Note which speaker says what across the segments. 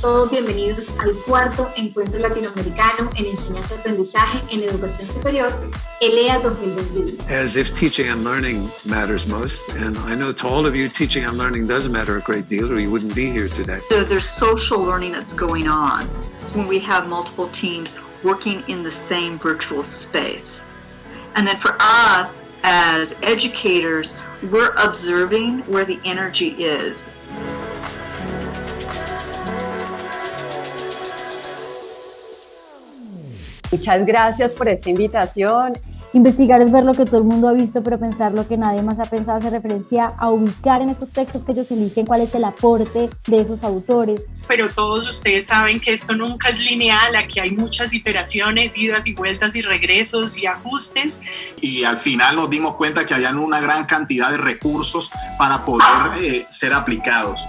Speaker 1: todos bienvenidos al cuarto Encuentro Latinoamericano en Enseñanza y Aprendizaje en Educación Superior, ELEA 2021.
Speaker 2: As if teaching and learning matters most, and I know to all of you teaching and learning does matter a great deal or you wouldn't be here today.
Speaker 3: So there's social learning that's going on when we have multiple teams working in the same virtual space. And then for us as educators, we're observing where the energy is
Speaker 4: Muchas gracias por esta invitación.
Speaker 5: Investigar es ver lo que todo el mundo ha visto, pero pensar lo que nadie más ha pensado hace referencia a ubicar en esos textos que ellos eligen cuál es el aporte de esos autores.
Speaker 6: Pero todos ustedes saben que esto nunca es lineal, aquí hay muchas iteraciones, idas y vueltas y regresos y ajustes.
Speaker 7: Y al final nos dimos cuenta que habían una gran cantidad de recursos para poder eh, ser aplicados.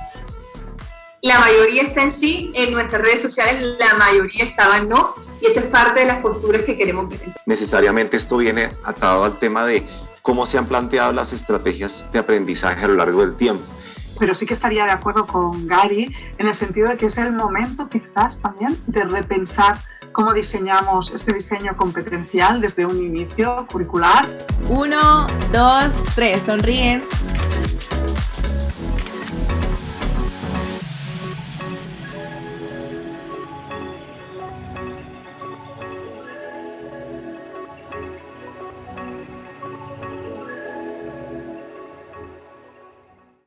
Speaker 1: La mayoría está en sí, en nuestras redes sociales la mayoría estaba en no, y eso es parte de las posturas que queremos ver.
Speaker 8: Necesariamente esto viene atado al tema de cómo se han planteado las estrategias de aprendizaje a lo largo del tiempo.
Speaker 9: Pero sí que estaría de acuerdo con Gary en el sentido de que es el momento quizás también de repensar cómo diseñamos este diseño competencial desde un inicio curricular.
Speaker 10: Uno, dos, tres, sonríen.